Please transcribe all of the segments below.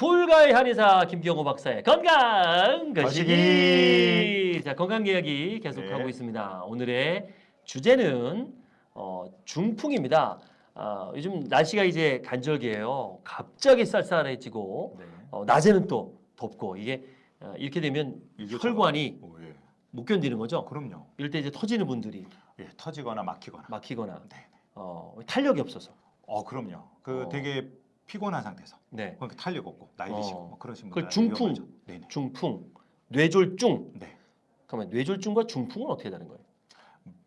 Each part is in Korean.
불가의 한의사 김경호 박사의 건강 거시기. 자 건강 이야기 계속하고 네. 있습니다. 오늘의 주제는 어, 중풍입니다. 아, 요즘 날씨가 이제 간절기예요. 갑자기 쌀쌀해지고 네. 어, 낮에는 또 덥고 이게 어, 이렇게 되면 혈관이 오, 예. 못 견디는 거죠. 그럼요. 이럴 때 이제 터지는 분들이 예, 터지거나 막히거나. 막히거나 네. 어, 탄력이 없어서. 어, 그럼요. 그 어. 되게 피곤한 상태에서 네. 그러니까 탄력 없고 나이 어. 드시고 뭐 그러신 그걸 분들 중풍. 네네. 중풍, 뇌졸중. 네. 그러면 뇌졸중과 중풍은 어떻게 다른 거예요?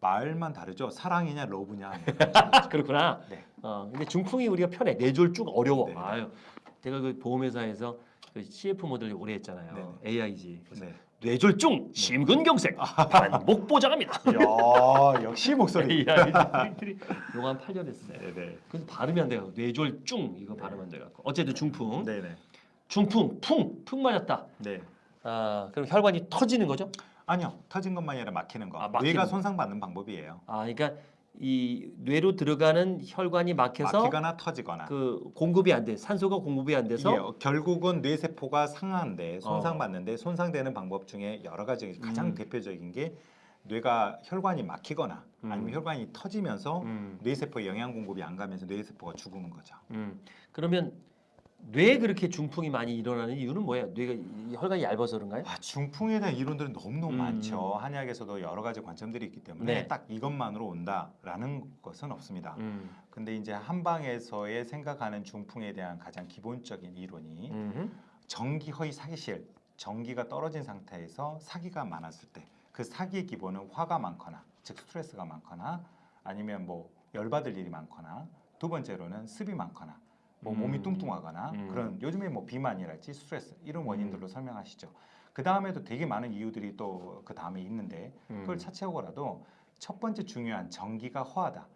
말만 다르죠. 사랑이냐 러브냐. 그렇구나. 네. 어, 근데 중풍이 우리가 편해. 뇌졸중 어려워. 네. 아유, 제가 그 보험회사에서 그 CF 모델 오래 했잖아요. 네. AIG. 그래서 네. 뇌졸중, 심근경색, 반복 보장합니다. 야, 역시 목소리. 요거 한 8년 했어요. 네네. 그래서 발음이 안 돼요. 뇌졸중 이거 발음 안 돼갖고. 어쨌든 중풍, 네네. 중풍, 풍, 풍 맞았다. 네. 아, 그럼 혈관이 터지는 거죠? 아니요. 터진 것만이 아니라 막히는 거. 아, 막히는 뇌가 거. 손상받는 방법이에요. 아, 그러니까 이 뇌로 들어가는 혈관이 막혀서 막히거나 터지거나. 그 공급이 안 돼. 산소가 공급이 안 돼서 이게 결국은 뇌 세포가 상하는데 손상받는데 손상되는 방법 중에 여러 가지 가장 음. 대표적인 게 뇌가 혈관이 막히거나 음. 아니면 혈관이 터지면서 음, 뇌세포에 영양 공급이 안 가면서 뇌세포가 죽는 거죠. 음. 그러면 뇌에 그렇게 중풍이 많이 일어나는 이유는 뭐예요? 뇌가 이 혈관이 얇아서 그런가요? 아, 중풍에 대한 이론들은 너무너무 음. 많죠. 한의학에서도 여러 가지 관점들이 있기 때문에 네. 딱 이것만으로 온다라는 것은 없습니다. 음. 근데 이제 한방에서의 생각하는 중풍에 대한 가장 기본적인 이론이 음. 전기 허위 사기실, 전기가 떨어진 상태에서 사기가 많았을 때 그 사기의 기본은 화가 많거나 즉 스트레스가 많거나 아니면 뭐 열받을 일이 많거나 두 번째로는 습이 많거나 뭐 음. 몸이 뚱뚱하거나 음. 그런 요즘에 뭐 비만이랄지 스트레스 이런 원인들로 설명하시죠. 그 다음에도 되게 많은 이유들이 또 그 다음에 있는데 그걸 음. 차치하고라도 첫 번째 중요한 전기가 허하다.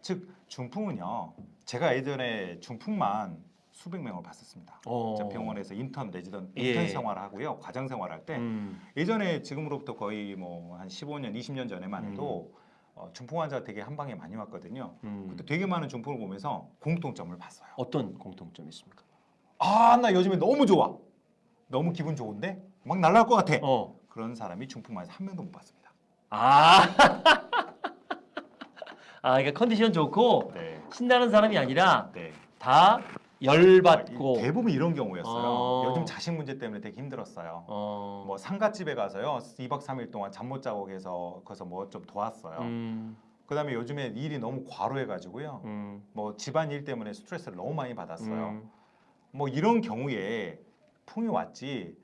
즉 중풍은요. 제가 예전에 중풍만 수백 명을 봤었습니다. 어. 저 병원에서 인턴 레지던 예. 인턴 생활하고요. 과장 생활할 때 음. 예전에 지금으로부터 거의 뭐 한 15년, 20년 전에만 해도 음. 어, 중풍 환자가 되게 한 방에 많이 왔거든요. 음. 그때 되게 많은 중풍을 보면서 공통점을 봤어요. 어떤 공통점이 있습니까? 아, 나 요즘에 너무 좋아. 너무 기분 좋은데 막 날아갈 것 같아. 어. 그런 사람이 중풍 환자 한 명도 못 봤습니다. 아. 아, 그러니까 컨디션 좋고 네. 신나는 사람이 아니라 네. 다 열받고 대부분 이런 경우였어요. 어. 요즘 자식 문제 때문에 되게 힘들었어요. 어. 뭐 상가집에 가서요. 2박 3일 동안 잠 못 자고 계서 거기서 뭐 좀 도왔어요. 음. 그다음에 요즘에 일이 너무 과로해 가지고요. 음. 뭐 집안 일 때문에 스트레스를 너무 많이 받았어요. 음. 뭐 이런 경우에 풍이 왔지.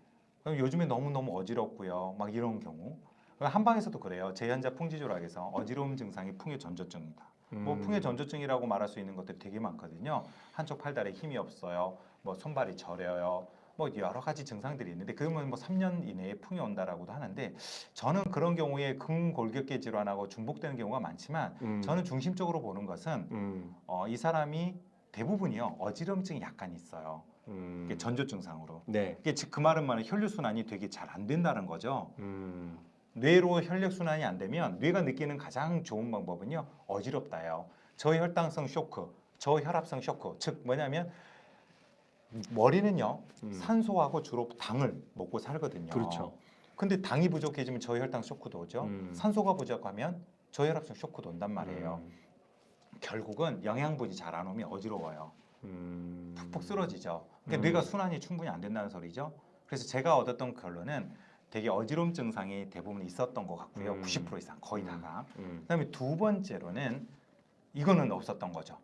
그럼 요즘에 너무 너무 어지럽고요. 막 이런 경우. 한방에서도 그래요. 제한자 풍지조락에서 어지러움 증상이 풍의 전조증이다. 뭐 음. 풍의 전조증이라고 말할 수 있는 것들이 되게 많거든요. 한쪽 팔다리에 힘이 없어요. 뭐 손발이 저려요. 뭐 여러 가지 증상들이 있는데 그러면 뭐 3년 이내에 풍이 온다라고도 하는데 저는 그런 경우에 근골격계 질환하고 중복되는 경우가 많지만 음. 저는 중심적으로 보는 것은 음. 어, 이 사람이 대부분이요 어지럼증이 약간 있어요. 음. 이게 전조 증상으로. 네. 이게 즉그 말은 말은 혈류 순환이 되게 잘 안 된다는 거죠. 음. 뇌로 혈액 순환이 안 되면 뇌가 느끼는 가장 좋은 방법은요 어지럽다요. 저혈당성 쇼크, 저혈압성 쇼크. 즉 뭐냐면 머리는요 음. 산소하고 주로 당을 먹고 살거든요. 그렇죠. 근데 당이 부족해지면 저혈당 쇼크도 오죠. 음. 산소가 부족하면 저혈압성 쇼크도 온단 말이에요. 음. 결국은 영양분이 잘 안 오면 어지러워요. 음. 푹푹 쓰러지죠. 그러니까 음. 뇌가 순환이 충분히 안 된다는 소리죠. 그래서 제가 얻었던 결론은 되게 어지러움 증상이 대부분 있었던 것 같고요. 음. 90% 이상 거의 다가. 음. 그다음에 두 번째로는 이거는 없었던 거죠.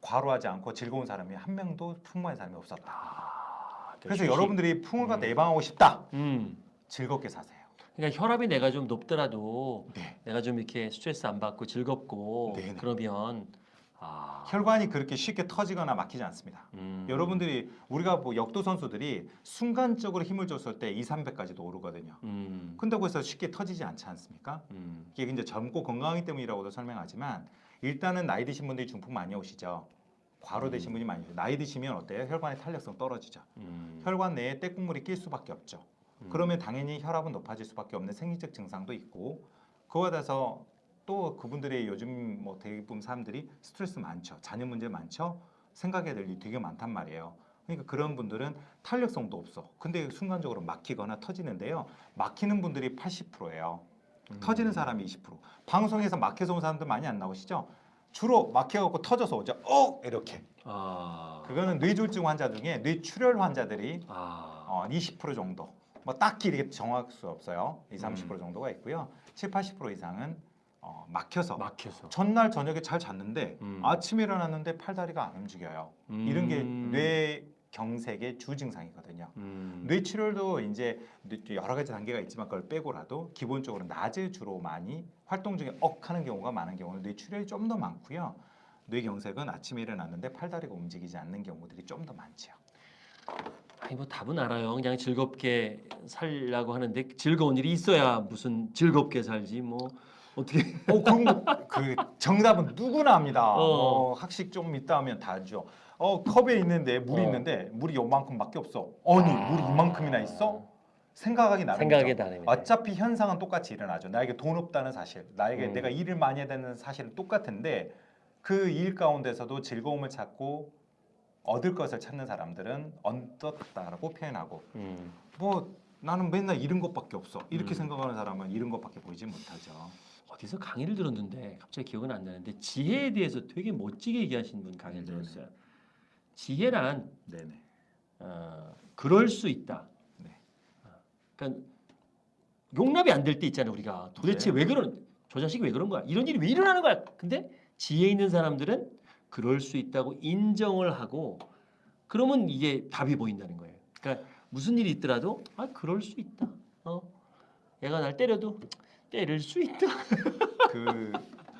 과로하지 않고 즐거운 사람이 한 명도 풍만한 사람이 없었다. 아, 그래서. 여러분들이 풍을 갖다 음. 예방하고 싶다. 음. 즐겁게 사세요. 그러니까 혈압이 내가 좀 높더라도 네. 내가 좀 이렇게 스트레스 안 받고 즐겁고 네네. 그러면 아. 혈관이 그렇게 쉽게 터지거나 막히지 않습니다. 음. 여러분들이 우리가 뭐 역도 선수들이 순간적으로 힘을 줬을 때 2, 300까지도 오르거든요. 음. 근데 거기서 쉽게 터지지 않지 않습니까? 음. 이게 이제 젊고 건강하기 때문이라고도 설명하지만 일단은 나이 드신 분들이 중풍 많이 오시죠. 과로 되신 분이 많이 오시죠. 나이 드시면 어때요? 혈관의 탄력성 떨어지죠. 음. 혈관 내에 떼국물이 낄 수밖에 없죠. 음. 그러면 당연히 혈압은 높아질 수밖에 없는 생리적 증상도 있고 그와 더해서 또 그분들의 요즘 뭐 대부분 사람들이 스트레스 많죠. 자녀 문제 많죠. 생각해야 될 일이 되게 많단 말이에요. 그러니까 그런 분들은 탄력성도 없어. 근데 순간적으로 막히거나 터지는데요. 막히는 분들이 80%예요. 음. 터지는 사람이 20%. 방송에서 막혀서 온 사람들 많이 안 나오시죠? 주로 막혀갖고 터져서 오죠. 어 이렇게. 아. 그거는 뇌졸중 환자 중에 뇌출혈 환자들이 아. 어, 20% 정도. 뭐 딱히 이렇게 정할 수 없어요. 20, 30% 음. 정도가 있고요. 7, 80% 이상은 어, 막혀서 막혀서. 전날 저녁에 잘 잤는데 음. 아침에 일어났는데 팔다리가 안 움직여요. 이런 게 뇌 경색의 주 증상이거든요. 음. 뇌출혈도 이제 여러 가지 단계가 있지만 그걸 빼고라도 기본적으로 낮에 주로 많이 활동 중에 억 하는 경우가 많은 경우는 뇌 출혈이 좀 더 많고요. 뇌 경색은 아침에 일어났는데 팔다리가 움직이지 않는 경우들이 좀 더 많죠. 아니 뭐 답은 알아요. 그냥 즐겁게 살려고 하는데 즐거운 일이 있어야 무슨 즐겁게 살지 뭐 어떻게 어, 거, 그 정답은 누구나 합니다. 어. 어, 학식 좀 있다 하면 다 알죠. 어, 컵에 있는데 물이 어. 있는데 물이 요만큼밖에 없어. 아니, 물이 이만큼이나 있어? 생각하기 나름이죠. 생각이. 어차피 현상은 똑같이 일어나죠. 나에게 돈 없다는 사실, 나에게 음. 내가 일을 많이 해야 되는 사실은 똑같은데 그 일 가운데서도 즐거움을 찾고 얻을 것을 찾는 사람들은 얻었다라고 표현하고 음. 뭐 나는 맨날 잃은 것밖에 없어 이렇게 음. 생각하는 사람은 잃은 것밖에 보이지 못하죠. 어디서 강의를 들었는데 갑자기 기억은 안 나는데 지혜에 대해서 되게 멋지게 얘기하신 분 강의를 네네. 들었어요. 지혜란 네네. 어, 그럴 수 있다. 네. 어, 그러니까 용납이 안 될 때 있잖아요. 우리가 도대체 네. 왜 그런 저 자식이 왜 그런 거야? 이런 일이 왜 일어나는 거야? 근데 지혜 있는 사람들은 그럴 수 있다고 인정을 하고 그러면 이게 답이 보인다는 거예요. 그러니까 무슨 일이 있더라도 아 그럴 수 있다. 어, 얘가 날 때려도 때릴 수 있다. 그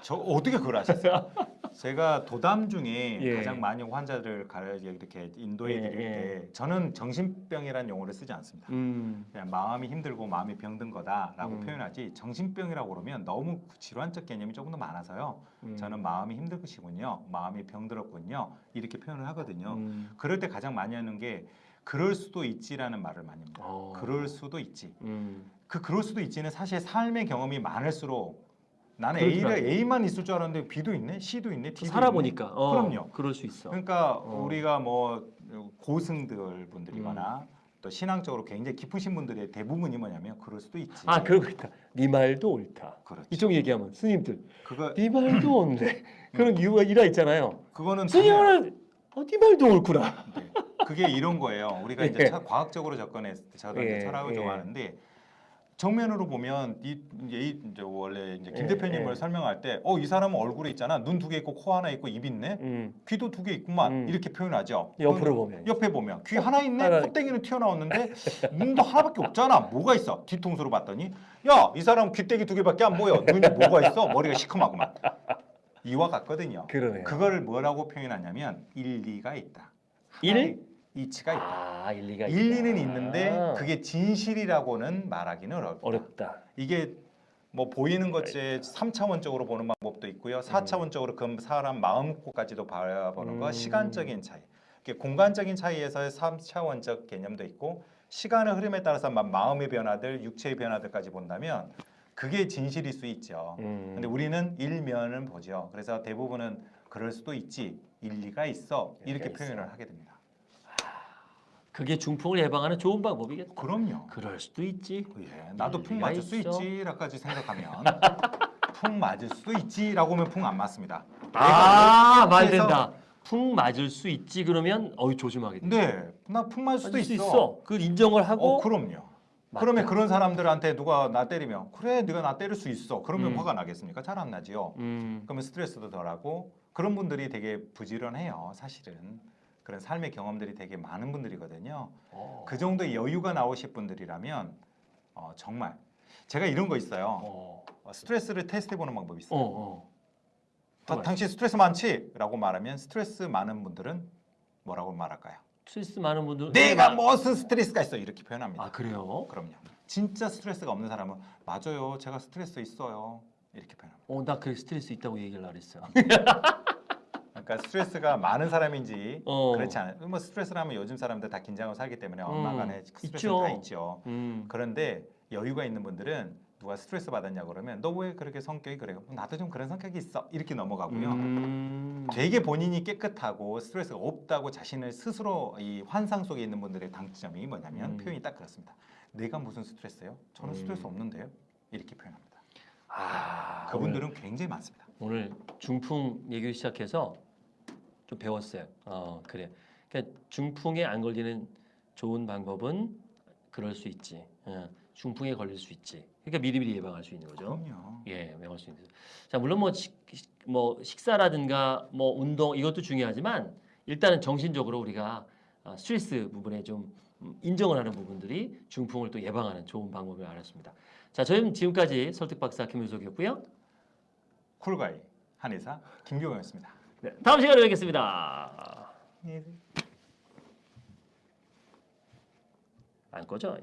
저 어떻게 그걸 아셨어요? 제가 도담 중에 예. 가장 많이 환자들 가려 이렇게 인도해 드릴 예, 때 저는 정신병이라는 용어를 쓰지 않습니다. 음, 그냥 마음이 힘들고 마음이 병든 거다라고 음. 표현하지 정신병이라고 그러면 너무 질환적 개념이 조금 더 많아서요. 음. 저는 마음이 힘드시군요, 마음이 병들었군요 이렇게 표현을 하거든요. 음. 그럴 때 가장 많이 하는 게 그럴 수도 있지라는 말을 많이 합니다. 어. 그럴 수도 있지. 음. 그 그럴 수도 있지는 사실 삶의 경험이 많을수록 나는 그렇더라고요. A를 A만 있을 줄 알았는데 B도 있네, C도 있네, D도 살아보니까 있네. 어, 그럼요. 그럴 수 있어. 그러니까 어. 우리가 뭐 고승들 분들이거나 음. 또 신앙적으로 굉장히 깊으신 분들의 대부분이 뭐냐면 그럴 수도 있지. 아 그런 거 있다. 네 말도 옳다. 그렇죠. 이쪽 얘기하면 스님들 그거 네 말도 옳네. 그런 이유가 일화 있잖아요. 그거는 스님은 어, 네 말도 옳구나. 네. 그게 이런 거예요. 우리가 이제 예. 차- 과학적으로 접근해 저도 이제 예, 철학을 예. 좋아하는데 정면으로 보면 이 이제, 이- 이제 원래 이제 김 예, 대표님을 예. 설명할 때 어 이 사람은 얼굴에 있잖아. 눈 두 개 있고 코 하나 있고 입 있네. 음. 귀도 두 개 있구만. 음. 이렇게 표현하죠. 옆으로 보면. 옆에 보면. 귀 하나 있네? 하나- 콧대기는 튀어나왔는데 눈도 하나밖에 없잖아. 뭐가 있어? 뒤통수로 봤더니. 야 이 사람 귀때기 두 개밖에 안 보여. 눈이 뭐가 있어? 머리가 시커하구만. 이와 같거든요. 그러네요. 그거를 뭐라고 표현하냐면 일리가 있다. 일? 이치가 있다 아 일리가 일리는 있다. 있는데 그게 진실이라고는 말하기는 어렵다 어렵다. 이게 뭐 보이는 것에 3차원적으로 보는 방법도 있고요. 4차원적으로 그 사람 마음까지도 바라보는 거 음. 시간적인 차이. 공간적인 차이에서의 3차원적 개념도 있고 시간의 흐름에 따라서 마- 마음의 변화들, 육체의 변화들까지 본다면 그게 진실일 수 있죠. 음. 근데 우리는 일면을 보죠. 그래서 대부분은 그럴 수도 있지. 일리가 있어. 이렇게 표현을 하게 됩니다. 그게 중풍을 예방하는 좋은 방법이겠다. 그럼요. 그럴 수도 있지. 예, 나도 풍 일리가 맞을 수 있어. 있지라까지 생각하면 풍 맞을 수도 있지라고 하면 풍 안 맞습니다. 아, 말 된다. 풍 맞을 수 있지 그러면 어이 조심하게 돼. 네, 나 풍 맞을 수도 있어. 있어. 그 인정을 하고 어, 그럼요. 맞다. 그러면 그런 사람들한테 누가 나 때리면 그래, 네가 나 때릴 수 있어. 그러면 음. 화가 나겠습니까? 잘 안 나지요. 음. 그러면 스트레스도 덜하고 그런 분들이 되게 부지런해요. 사실은 그런 삶의 경험들이 되게 많은 분들이거든요. 어. 그 정도의 여유가 나오실 분들이라면 어, 정말 제가 이런 거 있어요. 어. 어, 스트레스를 테스트해 보는 방법이 어. 있어요. 어. 다- 당신 스트레스 많지?라고 말하면 스트레스 많은 분들은 뭐라고 말할까요? 스트레스 많은 분들 내가 무슨 스트레스가 있어 이렇게 표현합니다. 아 그래요? 그럼요. 진짜 스트레스가 없는 사람은 맞아요. 제가 스트레스 있어요. 이렇게 표현합니다. 어, 나 그 스트레스 있다고 얘기를 하랬어요. 그러니까 스트레스가 많은 사람인지 어. 그렇지 않아요. 뭐 스트레스를 하면 요즘 사람들 다 긴장하고 살기 때문에 음, 엄마 간에 스트레스는 있죠. 다 있죠. 음. 그런데 여유가 있는 분들은 누가 스트레스 받았냐 그러면 너 왜 그렇게 성격이 그래요? 나도 좀 그런 성격이 있어 이렇게 넘어가고요. 음. 되게 본인이 깨끗하고 스트레스가 없다고 자신을 스스로 이 환상 속에 있는 분들의 장점이 뭐냐면 음. 표현이 딱 그렇습니다. 내가 무슨 스트레스예요? 저는 음. 스트레스 없는데요. 이렇게 표현합니다. 아, 그분들은 굉장히 많습니다. 오늘 중풍 얘기 시작해서 좀 배웠어요. 어 그래. 그러니까 중풍에 안 걸리는 좋은 방법은 그럴 수 있지. 어, 중풍에 걸릴 수 있지. 그러니까 미리미리 예방할 수 있는 거죠. 그럼요. 예, 예방할 수 있는. 자 물론 뭐, 식, 식- 뭐 식사라든가 뭐 운동 이것도 중요하지만 일단은 정신적으로 우리가 어, 스트레스 부분에 좀 음, 인정을 하는 부분들이 중풍을 또 예방하는 좋은 방법을 알았습니다. 자, 저희는 지금까지 설득 박사 김윤석이었고요. 쿨가이 한의사 김경호였습니다. 네, 다음 시간에 뵙겠습니다. 안 꺼져.